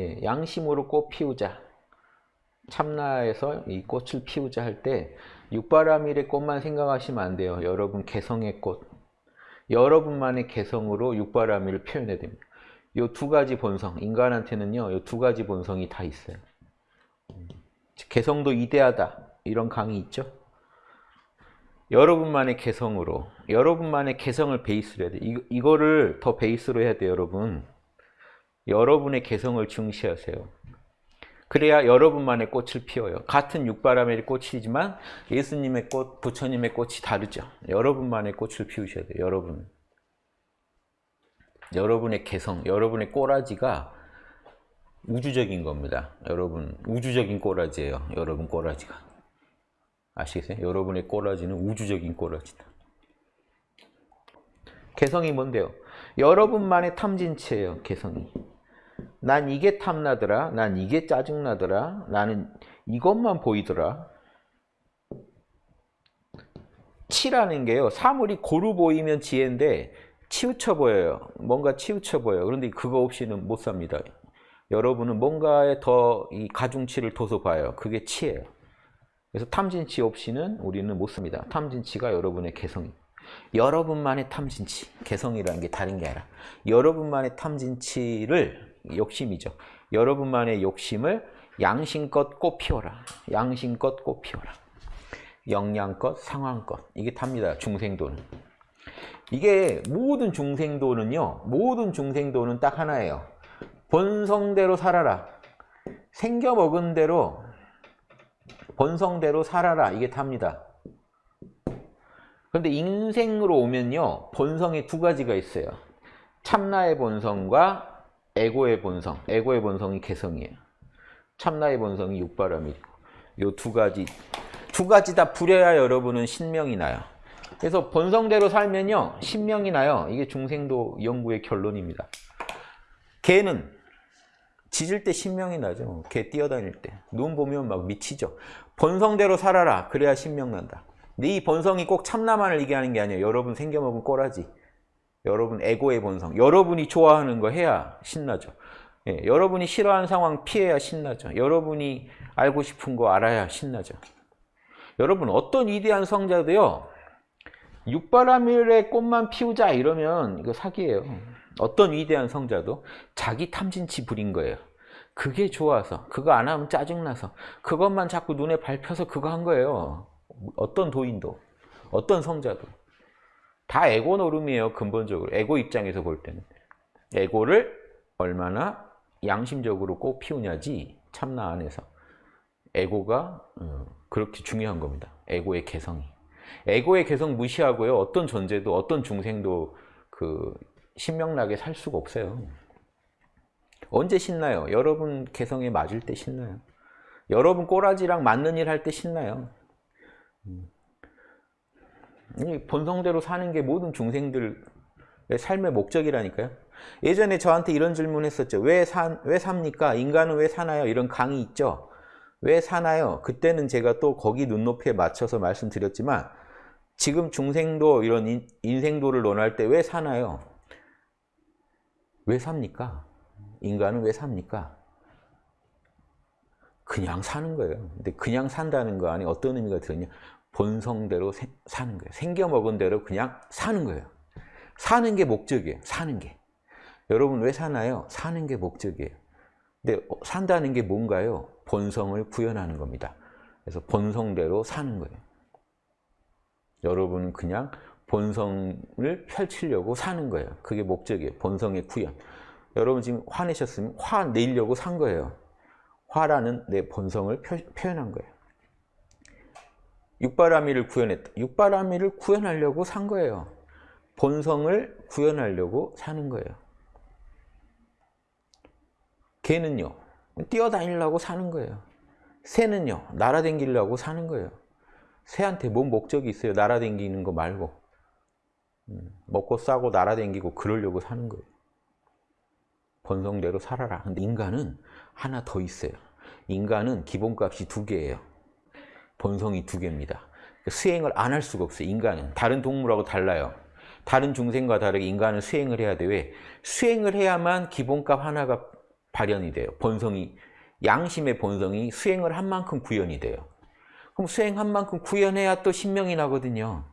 예, 양심으로 꽃 피우자. 참나에서 이 꽃을 피우자 할 때 육바라밀의 꽃만 생각하시면 안 돼요. 여러분 개성의 꽃. 여러분만의 개성으로 육바라밀을 표현해야 됩니다. 이 두 가지 본성, 인간한테는요, 이 두 가지 본성이 다 있어요. 개성도 이대하다. 이런 강의 있죠? 여러분만의 개성으로, 여러분만의 개성을 베이스로 해야 돼. 이, 이거를 더 베이스로 해야 돼요, 여러분. 여러분의 개성을 중시하세요. 그래야 여러분만의 꽃을 피워요. 같은 육바라밀 꽃이지만 예수님의 꽃, 부처님의 꽃이 다르죠. 여러분만의 꽃을 피우셔야 돼요. 여러분. 여러분의 개성, 여러분의 꼬라지가 우주적인 겁니다. 여러분, 우주적인 꼬라지예요. 여러분 꼬라지가. 아시겠어요? 여러분의 꼬라지는 우주적인 꼬라지다. 개성이 뭔데요? 여러분만의 탐진치예요. 개성이. 난 이게 탐나더라. 난 이게 짜증나더라. 나는 이것만 보이더라. 치라는 게요. 사물이 고루 보이면 지혜인데 치우쳐 보여요. 뭔가 치우쳐 보여요. 그런데 그거 없이는 못 삽니다. 여러분은 뭔가에 더 이 가중치를 둬서 봐요. 그게 치예요. 그래서 탐진치 없이는 우리는 못 씁니다. 탐진치가 여러분의 개성이. 여러분만의 탐진치, 개성이라는 게 다른 게 아니라 여러분만의 탐진치를 욕심이죠. 여러분만의 욕심을 양심껏 꽃 피워라. 양심껏 꽃 피워라. 영양껏, 상황껏. 이게 탑니다. 중생도는. 이게 모든 중생도는요. 모든 중생도는 딱 하나예요. 본성대로 살아라. 생겨먹은 대로 본성대로 살아라. 이게 탑니다. 그런데 인생으로 오면요. 본성이 두 가지가 있어요. 참나의 본성과 에고의 본성. 에고의 본성이 개성이에요. 참나의 본성이 육바람이고 요 두 가지 두 가지 다 부려야 여러분은 신명이 나요. 그래서 본성대로 살면요. 신명이 나요. 이게 중생도 연구의 결론입니다. 개는 짖을 때 신명이 나죠. 개 뛰어다닐 때. 눈 보면 막 미치죠. 본성대로 살아라. 그래야 신명 난다. 근데 이 본성이 꼭 참나만을 얘기하는 게 아니에요. 여러분 생겨먹은 꼬라지. 여러분 에고의 본성. 여러분이 좋아하는 거 해야 신나죠. 예, 여러분이 싫어하는 상황 피해야 신나죠. 여러분이 알고 싶은 거 알아야 신나죠. 여러분 어떤 위대한 성자도요. 육바라밀의 꽃만 피우자 이러면 이거 사기예요. 어떤 위대한 성자도 자기 탐진치 부린 거예요. 그게 좋아서 그거 안 하면 짜증나서 그것만 자꾸 눈에 밟혀서 그거 한 거예요. 어떤 도인도 어떤 성자도 다 에고 노름이에요. 근본적으로 에고 입장에서 볼 때는 에고를 얼마나 양심적으로 꼭 피우냐지 참나 안에서 에고가 어, 그렇게 중요한 겁니다. 에고의 개성이 에고의 개성 무시하고요. 어떤 존재도 어떤 중생도 그 신명나게 살 수가 없어요. 언제 신나요? 여러분 개성에 맞을 때 신나요. 여러분 꼬라지랑 맞는 일 할 때 신나요. 본성대로 사는 게 모든 중생들의 삶의 목적이라니까요. 예전에 저한테 이런 질문 했었죠. 왜, 산, 왜 삽니까? 인간은 왜 사나요? 이런 강의 있죠. 왜 사나요? 그때는 제가 또 거기 눈높이에 맞춰서 말씀드렸지만 지금 중생도 이런 인, 인생도를 논할 때 왜 사나요? 왜 삽니까? 인간은 왜 삽니까? 그냥 사는 거예요. 근데 그냥 산다는 거 안에 어떤 의미가 들었냐? 본성대로 세, 사는 거예요. 생겨먹은 대로 그냥 사는 거예요. 사는 게 목적이에요. 사는 게. 여러분 왜 사나요? 사는 게 목적이에요. 근데 산다는 게 뭔가요? 본성을 구현하는 겁니다. 그래서 본성대로 사는 거예요. 여러분은 그냥 본성을 펼치려고 사는 거예요. 그게 목적이에요. 본성의 구현. 여러분 지금 화내셨으면 화 내려고 산 거예요. 화라는 내 본성을 표, 현한 거예요. 육바라밀을 구현했다. 육바라밀을 구현하려고 산 거예요. 본성을 구현하려고 사는 거예요. 개는요. 뛰어다니려고 사는 거예요. 새는요. 날아다니려고 사는 거예요. 새한테 뭔 목적이 있어요? 날아다니는 거 말고. 음, 먹고 싸고 날아다니고 그러려고 사는 거예요. 본성대로 살아라. 근데 인간은 하나 더 있어요. 인간은 기본값이 두 개예요. 본성이 두 개입니다. 수행을 안 할 수가 없어요. 인간은. 다른 동물하고 달라요. 다른 중생과 다르게 인간은 수행을 해야 돼. 왜? 수행을 해야만 기본값 하나가 발현이 돼요. 본성이 양심의 본성이 수행을 한 만큼 구현이 돼요. 그럼 수행한 만큼 구현해야 또 신명이 나거든요.